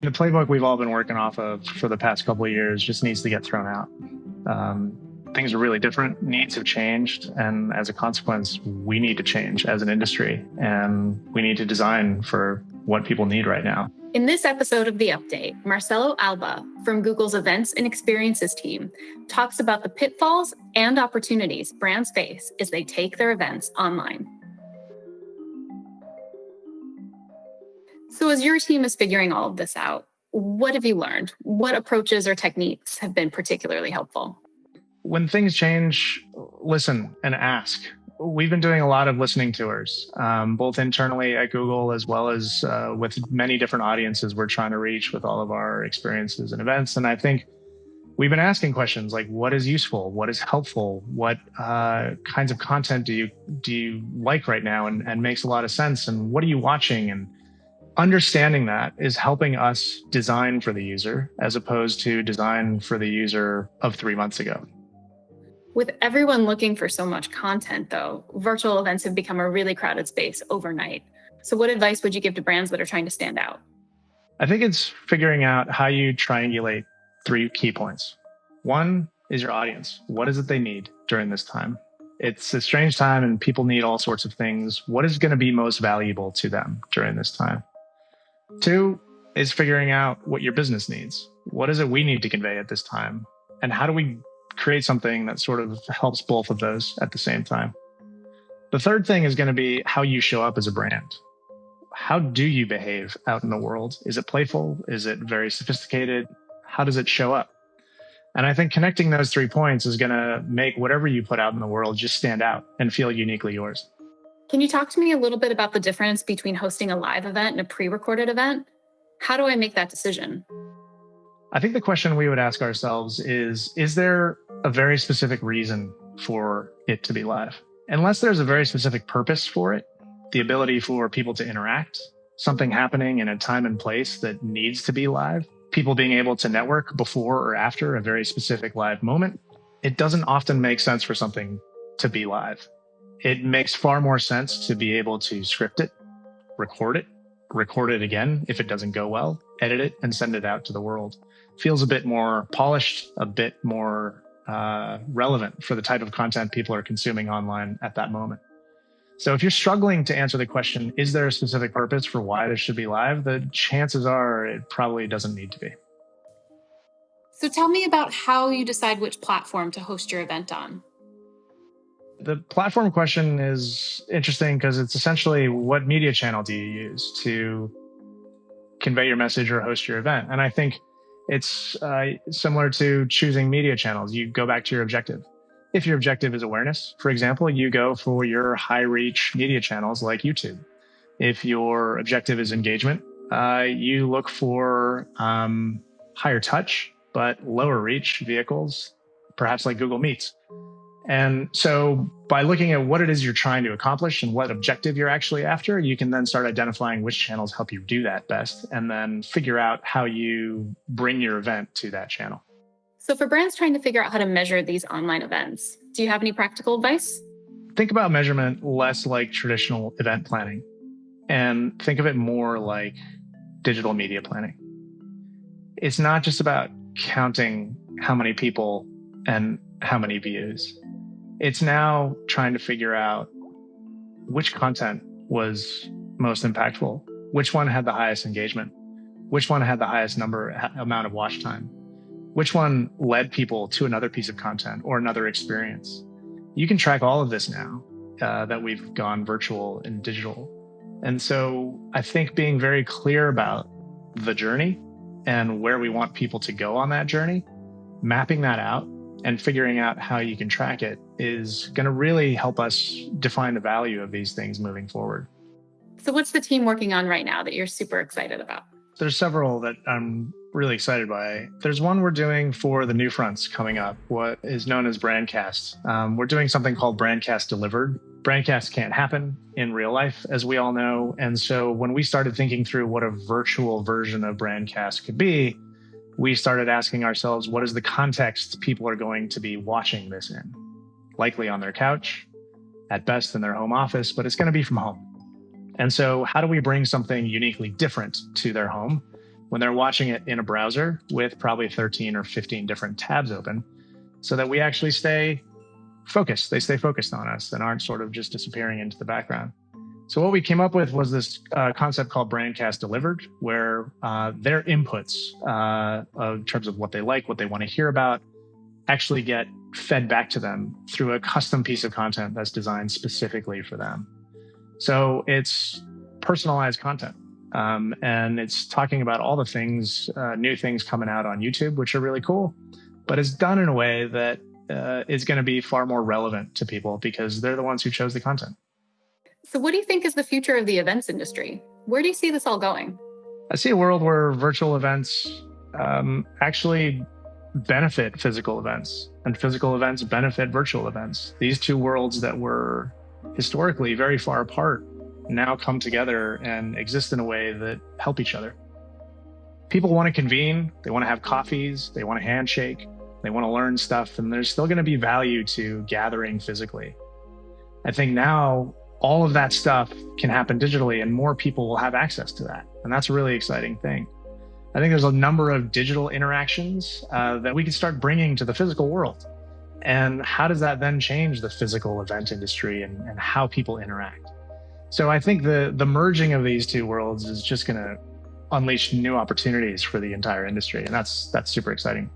The playbook we've all been working off of for the past couple of years just needs to get thrown out. Um, things are really different. Needs have changed. And as a consequence, we need to change as an industry and we need to design for what people need right now. In this episode of The Update, Marcelo Alba from Google's Events and Experiences team talks about the pitfalls and opportunities brands face as they take their events online. So as your team is figuring all of this out, what have you learned? What approaches or techniques have been particularly helpful? When things change, listen and ask. We've been doing a lot of listening tours, um, both internally at Google as well as uh, with many different audiences we're trying to reach with all of our experiences and events. And I think we've been asking questions like, what is useful? What is helpful? What uh, kinds of content do you do you like right now and, and makes a lot of sense? And what are you watching? And understanding that is helping us design for the user as opposed to design for the user of three months ago. With everyone looking for so much content, though, virtual events have become a really crowded space overnight. So, what advice would you give to brands that are trying to stand out? I think it's figuring out how you triangulate three key points. One is your audience. What is it they need during this time? It's a strange time and people need all sorts of things. What is going to be most valuable to them during this time? Two is figuring out what your business needs. What is it we need to convey at this time? And how do we create something that sort of helps both of those at the same time? The third thing is going to be how you show up as a brand. How do you behave out in the world? Is it playful? Is it very sophisticated? How does it show up? And I think connecting those three points is going to make whatever you put out in the world just stand out and feel uniquely yours. Can you talk to me a little bit about the difference between hosting a live event and a pre recorded event? How do I make that decision? I think the question we would ask ourselves is Is there a very specific reason for it to be live? Unless there's a very specific purpose for it, the ability for people to interact, something happening in a time and place that needs to be live, people being able to network before or after a very specific live moment, it doesn't often make sense for something to be live it makes far more sense to be able to script it, record it, record it again if it doesn't go well, edit it, and send it out to the world. Feels a bit more polished, a bit more uh, relevant for the type of content people are consuming online at that moment. So if you're struggling to answer the question, is there a specific purpose for why this should be live? The chances are it probably doesn't need to be. So tell me about how you decide which platform to host your event on. The platform question is interesting because it's essentially what media channel do you use to convey your message or host your event? And I think it's uh, similar to choosing media channels. You go back to your objective. If your objective is awareness, for example, you go for your high reach media channels like YouTube. If your objective is engagement, uh, you look for um, higher touch but lower reach vehicles, perhaps like Google Meets. And so by looking at what it is you're trying to accomplish and what objective you're actually after, you can then start identifying which channels help you do that best and then figure out how you bring your event to that channel. So for brands trying to figure out how to measure these online events, do you have any practical advice? Think about measurement less like traditional event planning and think of it more like digital media planning. It's not just about counting how many people and how many views it's now trying to figure out which content was most impactful, which one had the highest engagement, which one had the highest number amount of watch time, which one led people to another piece of content or another experience. You can track all of this now uh, that we've gone virtual and digital. And so I think being very clear about the journey and where we want people to go on that journey, mapping that out and figuring out how you can track it is going to really help us define the value of these things moving forward. So, what's the team working on right now that you're super excited about? There's several that I'm really excited by. There's one we're doing for the new fronts coming up, what is known as Brandcast. Um, we're doing something called Brandcast Delivered. Brandcast can't happen in real life, as we all know. And so when we started thinking through what a virtual version of Brandcast could be, we started asking ourselves, what is the context people are going to be watching this in? Likely on their couch, at best in their home office, but it's going to be from home. And so, how do we bring something uniquely different to their home when they're watching it in a browser with probably 13 or 15 different tabs open so that we actually stay focused. They stay focused on us and aren't sort of just disappearing into the background. So what we came up with was this uh, concept called Brandcast Delivered, where uh, their inputs uh, in terms of what they like, what they want to hear about, actually get fed back to them through a custom piece of content that's designed specifically for them. So it's personalized content. Um, and it's talking about all the things, uh, new things coming out on YouTube, which are really cool, but it's done in a way that uh, is going to be far more relevant to people because they're the ones who chose the content. So, what do you think is the future of the events industry? Where do you see this all going? I see a world where virtual events um, actually benefit physical events, and physical events benefit virtual events. These two worlds that were historically very far apart now come together and exist in a way that help each other. People want to convene, they want to have coffees, they want to handshake, they want to learn stuff, and there's still going to be value to gathering physically. I think now all of that stuff can happen digitally and more people will have access to that. And that's a really exciting thing. I think there's a number of digital interactions uh, that we can start bringing to the physical world. And how does that then change the physical event industry and, and how people interact? So I think the the merging of these two worlds is just going to unleash new opportunities for the entire industry, and that's that's super exciting.